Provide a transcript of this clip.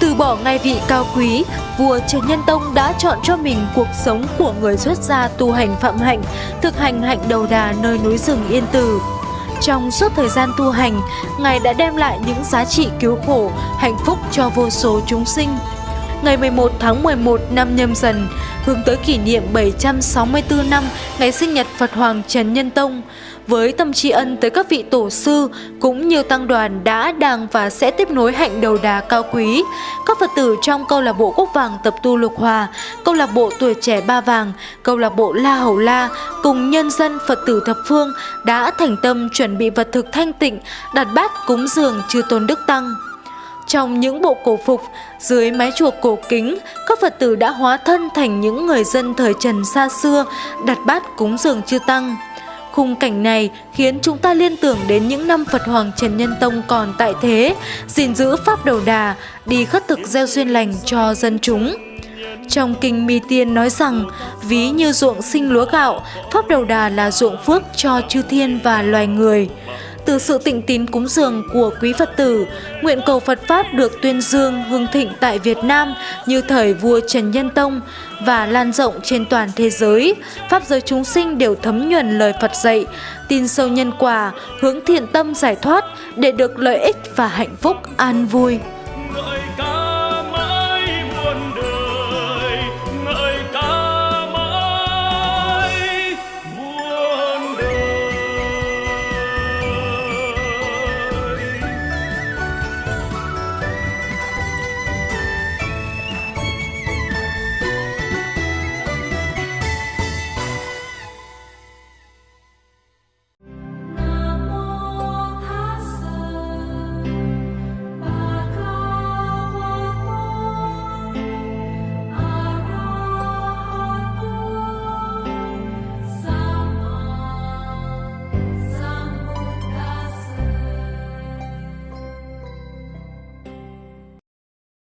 Từ bỏ ngai vị cao quý, vua Trần Nhân Tông đã chọn cho mình cuộc sống của người xuất gia tu hành phạm hạnh, thực hành hạnh đầu đà nơi núi rừng Yên Tử. Trong suốt thời gian tu hành, Ngài đã đem lại những giá trị cứu khổ, hạnh phúc cho vô số chúng sinh. Ngày 11 tháng 11 năm nhâm dần, hướng tới kỷ niệm 764 năm ngày sinh nhật Phật Hoàng Trần Nhân Tông, với tâm tri ân tới các vị tổ sư cũng như tăng đoàn đã, đang và sẽ tiếp nối hạnh đầu đà cao quý. Các Phật tử trong câu lạc bộ Quốc Vàng tập tu Lục Hòa, câu lạc bộ Tuổi Trẻ Ba Vàng, câu lạc bộ La Hầu La cùng nhân dân Phật tử thập phương đã thành tâm chuẩn bị vật thực thanh tịnh, đặt bát cúng dường chư tôn đức tăng. Trong những bộ cổ phục, dưới mái chùa cổ kính, các Phật tử đã hóa thân thành những người dân thời Trần xa xưa, đặt bát cúng dường chư Tăng. Khung cảnh này khiến chúng ta liên tưởng đến những năm Phật Hoàng Trần Nhân Tông còn tại thế, gìn giữ Pháp Đầu Đà, đi khất thực gieo duyên lành cho dân chúng. Trong kinh Mi Tiên nói rằng, ví như ruộng sinh lúa gạo, Pháp Đầu Đà là ruộng phước cho chư thiên và loài người. Từ sự tịnh tín cúng dường của quý Phật tử, nguyện cầu Phật Pháp được tuyên dương hưng thịnh tại Việt Nam như thời vua Trần Nhân Tông và lan rộng trên toàn thế giới. Pháp giới chúng sinh đều thấm nhuần lời Phật dạy, tin sâu nhân quả, hướng thiện tâm giải thoát để được lợi ích và hạnh phúc an vui.